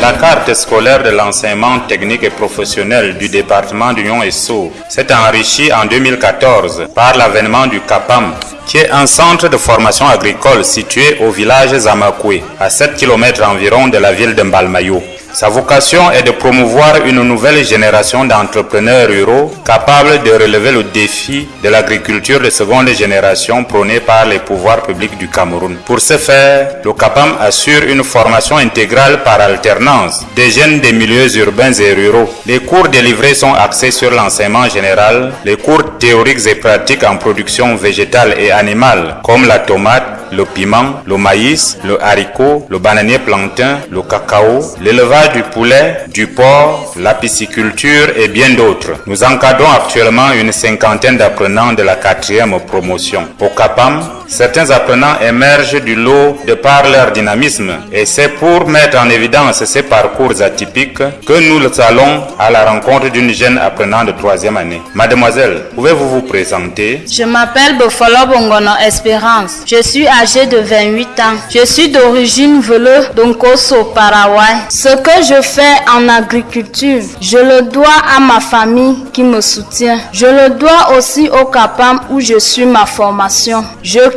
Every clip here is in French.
La carte scolaire de l'enseignement technique et professionnel du département d'Union Esso s'est enrichie en 2014 par l'avènement du CAPAM, qui est un centre de formation agricole situé au village Zamakwe, à 7 km environ de la ville de Mbalmayo. Sa vocation est de promouvoir une nouvelle génération d'entrepreneurs ruraux capables de relever le défi de l'agriculture de seconde génération prônée par les pouvoirs publics du Cameroun. Pour ce faire, le CAPAM assure une formation intégrale par alternance des jeunes des milieux urbains et ruraux. Les cours délivrés sont axés sur l'enseignement général, les cours théoriques et pratiques en production végétale et animale, comme la tomate, le piment, le maïs, le haricot, le bananier plantain, le cacao, l'élevage du poulet, du porc, la pisciculture et bien d'autres. Nous encadrons actuellement une cinquantaine d'apprenants de la quatrième promotion. Au CAPAM, certains apprenants émergent du lot de par leur dynamisme et c'est pour mettre en évidence ces parcours atypiques que nous allons à la rencontre d'une jeune apprenante de troisième année. Mademoiselle, pouvez-vous vous présenter? Je m'appelle Bofolo Bongono Espérance. Je suis âgée de 28 ans. Je suis d'origine Velo d'Onkoso, Paraguay. Ce que je fais en agriculture, je le dois à ma famille qui me soutient. Je le dois aussi au CAPAM où je suis ma formation.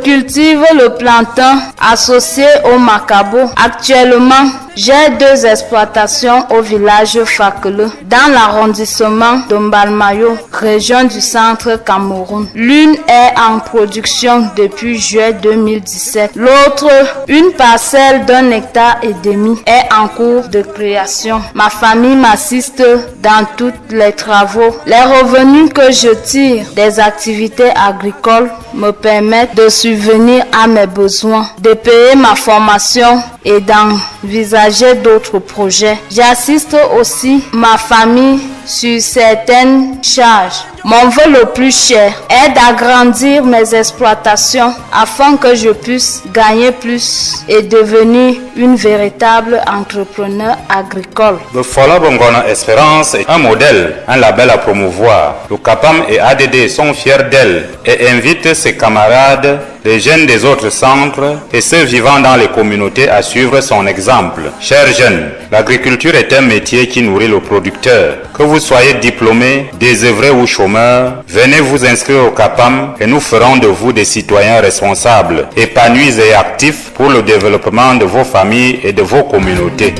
Cultive le plantain associé au macabo. Actuellement, j'ai deux exploitations au village Fakele, dans l'arrondissement de Mbalmayo, région du centre Cameroun. L'une est en production depuis juillet 2017. L'autre, une parcelle d'un hectare et demi, est en cours de création. Ma famille m'assiste dans tous les travaux. Les revenus que je tire des activités agricoles me permettent de subvenir à mes besoins, de payer ma formation et d'envisager d'autres projets. J'assiste aussi ma famille sur certaines charges. Mon vœu le plus cher est d'agrandir mes exploitations afin que je puisse gagner plus et devenir une véritable entrepreneur agricole. Le Fola Bongona Espérance est un modèle, un label à promouvoir. Le CAPAM et ADD sont fiers d'elle et invitent ses camarades, les jeunes des autres centres et ceux vivant dans les communautés à suivre son exemple. Chers jeunes, l'agriculture est un métier qui nourrit le producteur. Que vous soyez diplômé, désœuvré ou chômeur, venez vous inscrire au CAPAM et nous ferons de vous des citoyens responsables, épanouis et actifs pour le développement de vos familles et de vos communautés.